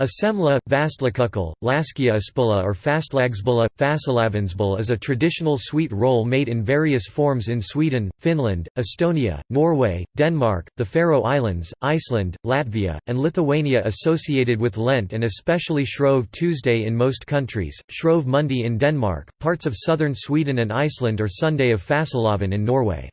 A semla, vastlakukkel, laskiaispulla or fastlagsbulla, fastelavnsbolle is a traditional sweet roll made in various forms in Sweden, Finland, Estonia, Norway, Denmark, the Faroe Islands, Iceland, Latvia, and Lithuania associated with Lent and especially Shrove Tuesday in most countries, Shrove Monday in Denmark, parts of southern Sweden and Iceland or Sunday of Fastelavn in Norway.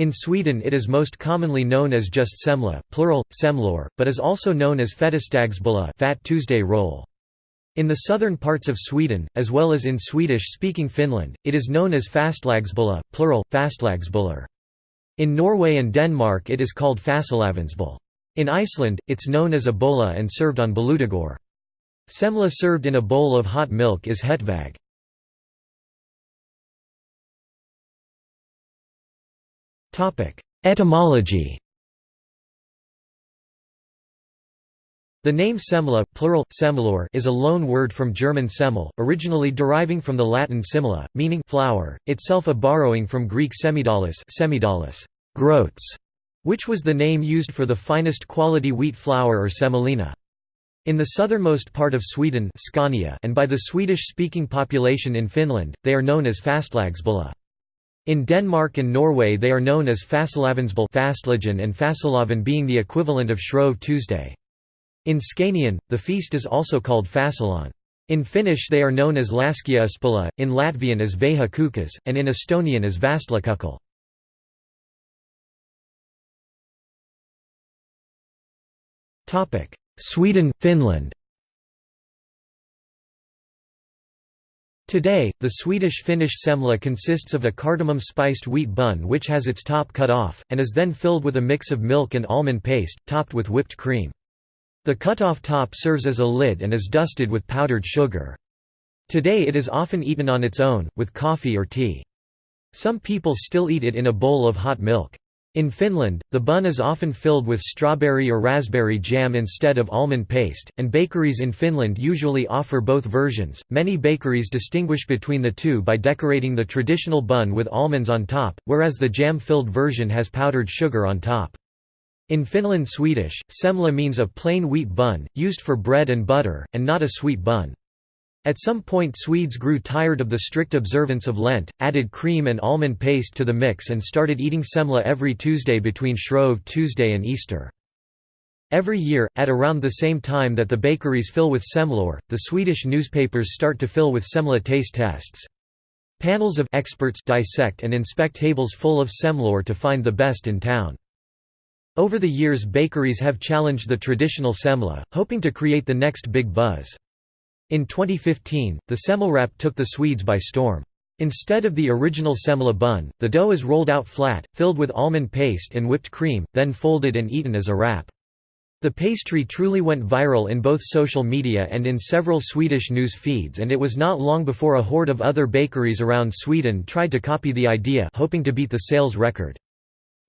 In Sweden it is most commonly known as just semla plural, semlor, but is also known as fettisdagsbulla Fat Tuesday roll. In the southern parts of Sweden, as well as in Swedish-speaking Finland, it is known as fastlagsbulla plural, fastlagsbullar. In Norway and Denmark it is called fastelavnsbolle. In Iceland, it's known as a bolla and served on bolludagur. Semla served in a bowl of hot milk is hetvag. Etymology The name semla plural, semlor is a loan word from German semmel, originally deriving from the Latin simila, meaning flour, itself a borrowing from Greek semidalis, semidalis groats, which was the name used for the finest quality wheat flour or semolina. In the southernmost part of Sweden Scania and by the Swedish-speaking population in Finland, they are known as fastlagsbulla. In Denmark and Norway they are known as Fastelavnsbolle and Fastelavn being the equivalent of Shrove Tuesday. In Scanian, the feast is also called Fasilan. In Finnish they are known as Laskiaispulla, in Latvian as Veha Kukas, and in Estonian as Vastlakukkel. Sweden, Finland Today, the Swedish-Finnish semla consists of a cardamom-spiced wheat bun which has its top cut off, and is then filled with a mix of milk and almond paste, topped with whipped cream. The cut-off top serves as a lid and is dusted with powdered sugar. Today it is often eaten on its own, with coffee or tea. Some people still eat it in a bowl of hot milk. In Finland, the bun is often filled with strawberry or raspberry jam instead of almond paste, and bakeries in Finland usually offer both versions. Many bakeries distinguish between the two by decorating the traditional bun with almonds on top, whereas the jam filled version has powdered sugar on top. In Finland Swedish, semla means a plain wheat bun, used for bread and butter, and not a sweet bun. At some point Swedes grew tired of the strict observance of Lent, added cream and almond paste to the mix and started eating semla every Tuesday between Shrove Tuesday and Easter. Every year, at around the same time that the bakeries fill with semlor, the Swedish newspapers start to fill with semla taste tests. Panels of experts dissect and inspect tables full of semlor to find the best in town. Over the years bakeries have challenged the traditional semla, hoping to create the next big buzz. In 2015, the semmelwrap took the Swedes by storm. Instead of the original semla bun, the dough is rolled out flat, filled with almond paste and whipped cream, then folded and eaten as a wrap. The pastry truly went viral in both social media and in several Swedish news feeds and it was not long before a horde of other bakeries around Sweden tried to copy the idea hoping to beat the sales record.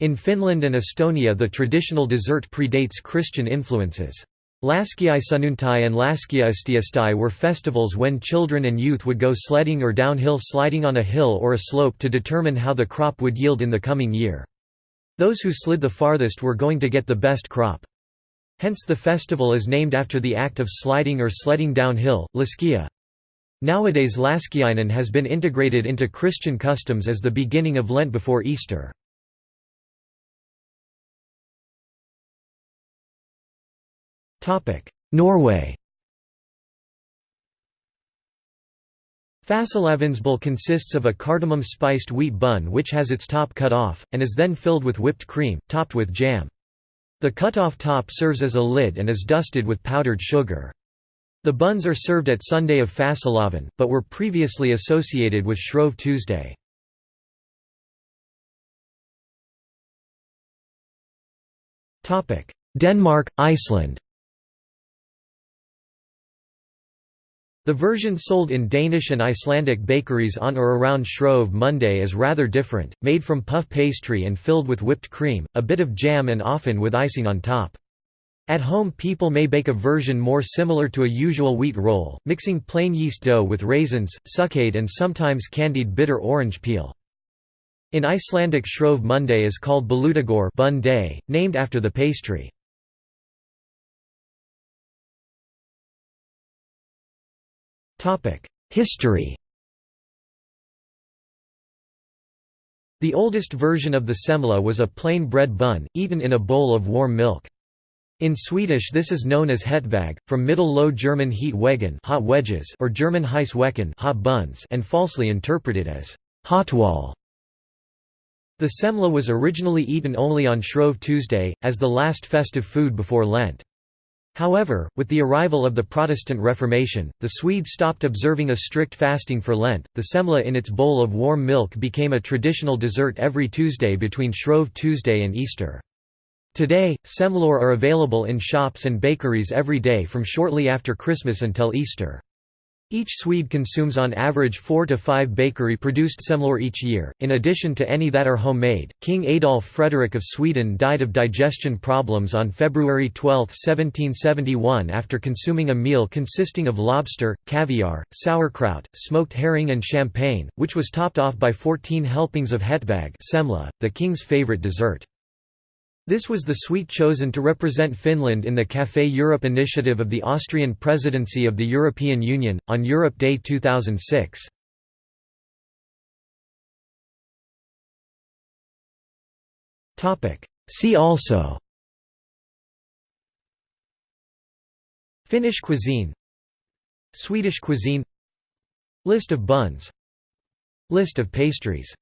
In Finland and Estonia the traditional dessert predates Christian influences. Laskiaisunnuntai and Laskiaistiistai were festivals when children and youth would go sledding or downhill sliding on a hill or a slope to determine how the crop would yield in the coming year. Those who slid the farthest were going to get the best crop. Hence the festival is named after the act of sliding or sledding downhill, laskia. Nowadays Laskiainen has been integrated into Christian customs as the beginning of Lent before Easter. Norway Fastelavnsbolle consists of a cardamom-spiced wheat bun which has its top cut off, and is then filled with whipped cream, topped with jam. The cut-off top serves as a lid and is dusted with powdered sugar. The buns are served at Sunday of Fastelavn, but were previously associated with Shrove Tuesday. Denmark, Iceland The version sold in Danish and Icelandic bakeries on or around Shrove Monday is rather different, made from puff pastry and filled with whipped cream, a bit of jam and often with icing on top. At home people may bake a version more similar to a usual wheat roll, mixing plain yeast dough with raisins, succade and sometimes candied bitter orange peel. In Icelandic Shrove Monday is called Bolludagur bun day, named after the pastry. History The oldest version of the semla was a plain bread bun, eaten in a bowl of warm milk. In Swedish this is known as hetväg, from Middle Low German het wegen hot wedges or German heiss wecken hot buns and falsely interpreted as hotwall. The semla was originally eaten only on Shrove Tuesday, as the last festive food before Lent. However, with the arrival of the Protestant Reformation, the Swedes stopped observing a strict fasting for Lent. The semla in its bowl of warm milk became a traditional dessert every Tuesday between Shrove Tuesday and Easter. Today, semlor are available in shops and bakeries every day from shortly after Christmas until Easter. Each Swede consumes on average 4 to 5 bakery-produced semlor each year, in addition to any that are homemade. King Adolf Frederick of Sweden died of digestion problems on February 12, 1771 after consuming a meal consisting of lobster, caviar, sauerkraut, smoked herring and champagne, which was topped off by 14 helpings of hetväg semla, the king's favorite dessert. This was the sweet chosen to represent Finland in the Café Europe initiative of the Austrian presidency of the European Union, on Europe Day 2006. See also Finnish cuisine Swedish cuisine List of buns List of pastries